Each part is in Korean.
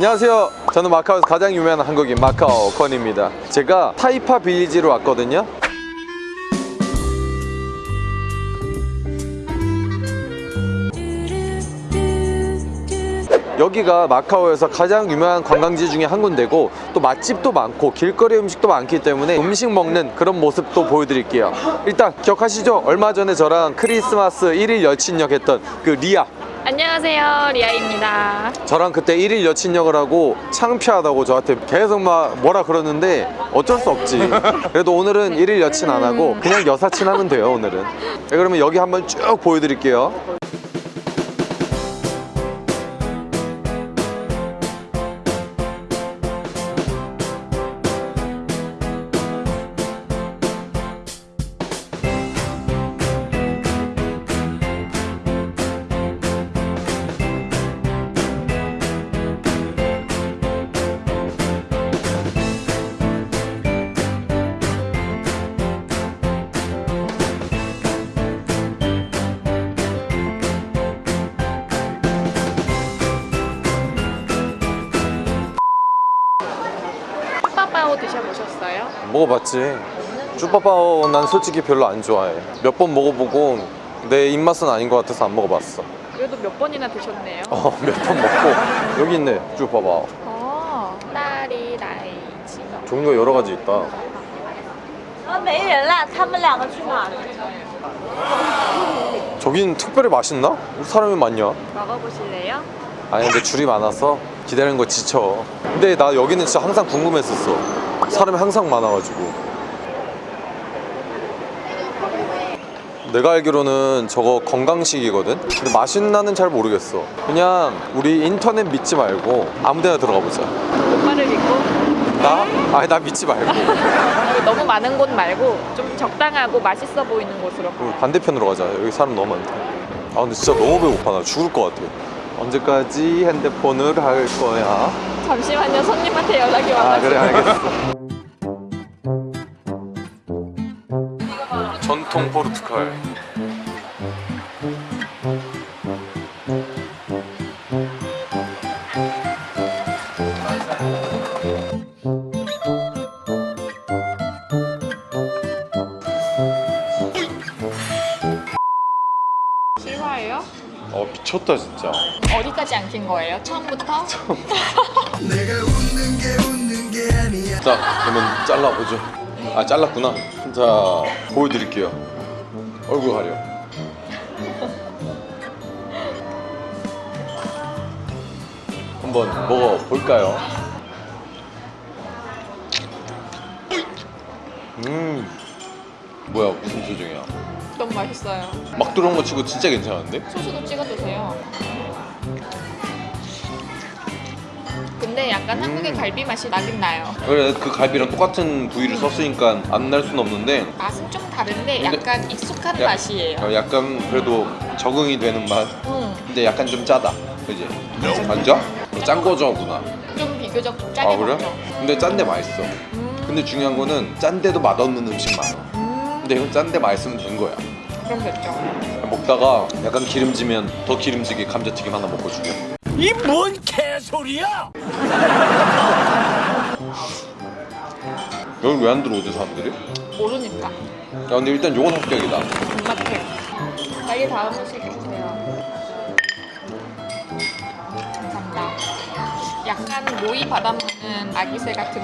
안녕하세요. 저는 마카오에서 가장 유명한 한국인 마카오 건입니다. 제가 타이파 빌리지로 왔거든요. 여기가 마카오에서 가장 유명한 관광지 중에 한 군데고 또 맛집도 많고 길거리 음식도 많기 때문에 음식 먹는 그런 모습도 보여드릴게요 일단 기억하시죠? 얼마 전에 저랑 크리스마스 1일 여친역 했던 그 리아 안녕하세요 리아입니다. 저랑 그때 1일 여친 역을 하고 창피하다고 저한테 계속 막 뭐라 그러는데 어쩔 수 없지. 그래도 오늘은 1일 여친 안 하고 그냥 여사친 하면 돼요 오늘은. 네, 그러면 여기 한번 쭉 보여드릴게요 먹어봤지 쭈빠빠오 난 솔직히 별로 안 좋아해 몇 번 먹어보고 내 입맛은 아닌 것 같아서 안 먹어봤어 그래도 몇 번이나 드셨네요 어 몇 번 먹고 여기 있네 쭈빠빠오 어, 딸이 라이치 종류가 여러 가지 있다 啊，没人了，他们两个去哪了？ 저긴 특별히 맛있나? 우리 사람이 많냐? 먹어보실래요? 아니 근데 줄이 많아서 기다리는 거 지쳐 근데 나 여기는 진짜 항상 궁금했었어 사람이 항상 많아가지고. 내가 알기로는 저거 건강식이거든? 근데 맛있나는 잘 모르겠어. 그냥 우리 인터넷 믿지 말고 아무 데나 들어가 보자. 오빠를 믿고? 나? 아니 나 믿지 말고. 너무 많은 곳 말고 좀 적당하고 맛있어 보이는 곳으로. 우리 반대편으로 가자. 여기 사람 너무 많다. 아 근데 진짜 너무 배고파. 나 죽을 것 같아. 언제까지 핸드폰을 할 거야? 잠시만요. 손님한테 연락이 아 와가지고. 그래 알겠어 전통 포르투갈 실화예요? 어 미쳤다 진짜 어디까지 안 킨 거예요? 처음부터? 자 그러면 잘라보죠 아 잘랐구나 자 보여드릴게요. 얼굴 가려. 한번 먹어볼까요? 음 뭐야 무슨 표정이야? 너무 맛있어요. 막 들어온 거 치고 진짜 괜찮은데? 소스도 찍어 드세요 약간 한국의 갈비 맛이 나긴 나요. 그래 그 갈비랑 똑같은 부위를 썼으니까 안날순 없는데. 맛은 좀 다른데 약간 익숙한 야- 맛이에요. 어, 약간 그래도 적응이 되는 맛. 음, 근데 약간 좀 짜다 그지? 안 짜? 짠 거죠구나. 좀 비교적 좀 짜게 아 그래? 먹죠. 근데 짠데 맛있어. 음, 근데 중요한 거는 짠데도 맛없는 음식 많아. 음, 근데 이건 짠데 맛있으면 된 거야. 그럼 됐죠. 먹다가 약간 기름지면 더 기름지게 감자튀김 하나 먹고 죽여 이 뭔 개소리야! 여기 왜 안 들어오지 사람들이? 모르니까. 야 근데 일단 요건 합격이다. 입맛해. 빨리 다음 음식 주세요. 감사합니다. 약간 모이 받아먹는 아기새 같은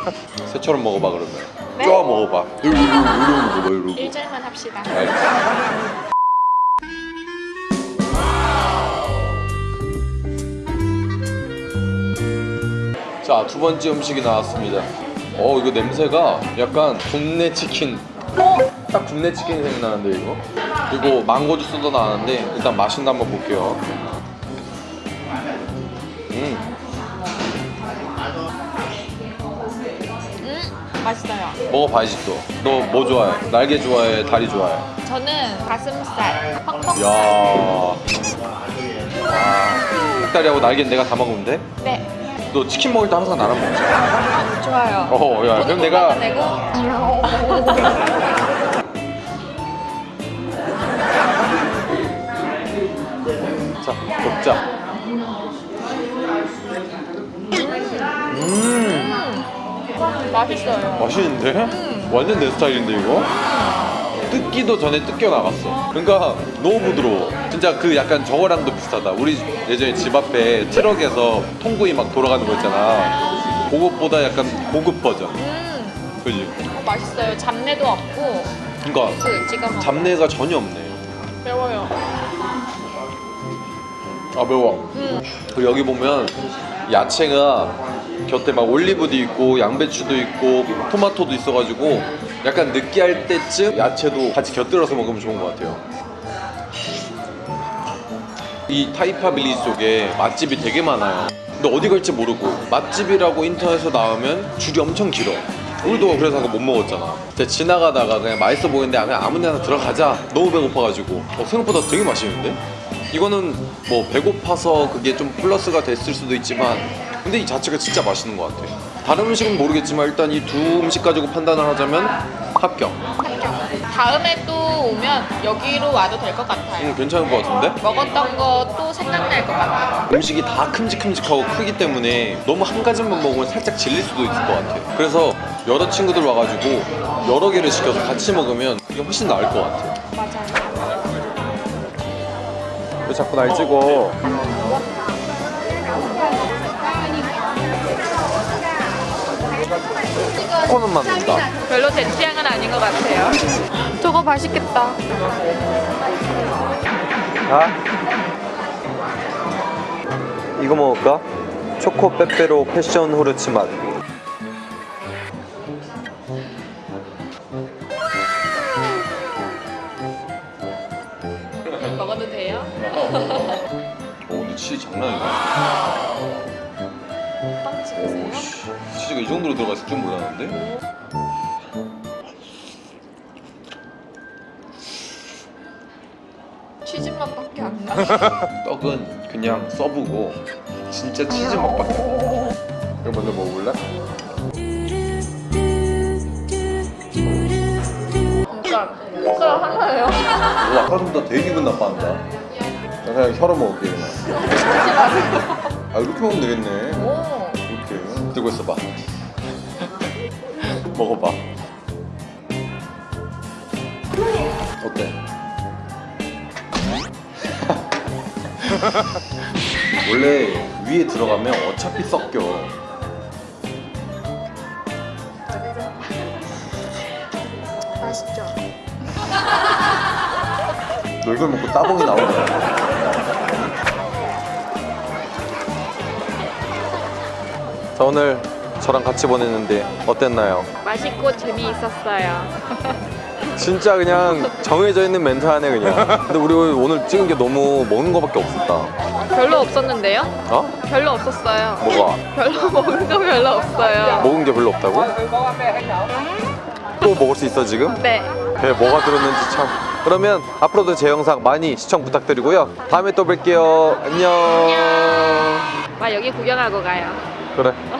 새처럼 먹어봐 그러면. 네. 쪼아 먹어봐. 이러고 이러고 이러고. 먹어봐 이러고 1절만 합시다. 알겠어. 자, 두 번째 음식이 나왔습니다. 어, 이거 냄새가 약간 국내 치킨. 딱 국내 치킨이 생각나는데, 이거? 그리고 망고 주스도 나왔는데, 일단 맛있나 한번 볼게요. 음, 음 맛있어요 먹어봐야지 또. 너 뭐 좋아해? 날개 좋아해? 다리 좋아해? 저는 가슴살 펑펑살 야. 아, 닭다리하고 날개는 내가 다 먹으면 돼? 네 너 치킨 먹을 때 항상 나랑 먹지? 아, 좋아요. 어, 야, 그럼 내가. 자, 먹자. 음. 음 맛있어요. 맛있는데? 음. 완전 내 스타일인데, 이거? 뜯기도 전에 뜯겨 나갔어. 그러니까 너무 부드러워. 진짜 그 약간 저거랑도 비슷하다. 우리 예전에 집 앞에 트럭에서 통구이 막 돌아가는 거 있잖아. 그것보다 약간 고급 버전. 음, 그지? 어, 맛있어요. 잡내도 없고 그러니까 그. 잡내가 전혀 없네. 매워요. 아 매워. 음, 그리고 여기 보면 야채가 곁에 막 올리브도 있고 양배추도 있고 토마토도 있어가지고 약간 느끼할 때쯤 야채도 같이 곁들여서 먹으면 좋은 것 같아요. 이 타이파 빌리지 쪽에 맛집이 되게 많아요. 근데 어디 갈지 모르고 맛집이라고 인터넷에서 나오면 줄이 엄청 길어. 우리도 그래서 못 먹었잖아. 근데 지나가다가 그냥 맛있어 보이는데 그냥 아무 데나 들어가자. 너무 배고파가지고 어, 생각보다 되게 맛있는데? 이거는 뭐 배고파서 그게 좀 플러스가 됐을 수도 있지만 근데 이 자체가 진짜 맛있는 것 같아. 다른 음식은 모르겠지만 일단 이 두 음식 가지고 판단을 하자면 합격. 다음에 또 오면 여기로 와도 될 것 같아요. 음, 괜찮은 것 같은데? 먹었던 것도 생각날 것 같아요. 음식이 다 큼직큼직하고 크기 때문에 너무 한 가지만 먹으면 살짝 질릴 수도 있을 것 같아. 그래서 여러 친구들 와가지고 여러 개를 시켜서 같이 먹으면 이게 훨씬 나을 것 같아. 맞아요. 왜 자꾸 날 찍어? 코는 맞는다. 별로 제 취향은 아닌 것 같아요. 저거 맛있겠다. 아? 이거 먹을까? 초코 빼빼로 패션 후르츠 맛. 먹어도 돼요? 오, 근데 치즈 장난 아니다. 빵 찍으세요? 치즈가 이 정도로 들어갔을 줄 몰랐는데? 치즈 맛밖에 안 나. 떡은 그냥 써보고 진짜 치즈 맛밖에 안 나. 이거 먼저 먹어볼래? 숟가락 하나예요? 너 아까 전보다 되게 기분 나빠한다. 나 그냥 혀로 먹을게 그냥. 아 이렇게 먹으면 되겠네. 오. 들고 있어봐. 먹어봐. 어때? 원래 위에 들어가면 어차피 섞여. 맛있죠? 너 이걸 먹고 따봉이 나오냐? 자 오늘 저랑 같이 보냈는데 어땠나요? 맛있고 재미있었어요. 진짜 그냥 정해져 있는 멘트 하네 그냥 근데 우리 오늘 찍은 게 너무 먹는 거밖에 없었다 별로 없었는데요? 어? 별로 없었어요. 뭐가? 별로 먹은 거 별로 없어요. 먹은 게 별로 없다고? 또 먹을 수 있어 지금? 네. 배 뭐가 들었는지 참 그러면 앞으로도 제 영상 많이 시청 부탁드리고요 다음에 또 뵐게요 안녕 와 여기 구경하고 가요. 그래 저 구글이래요.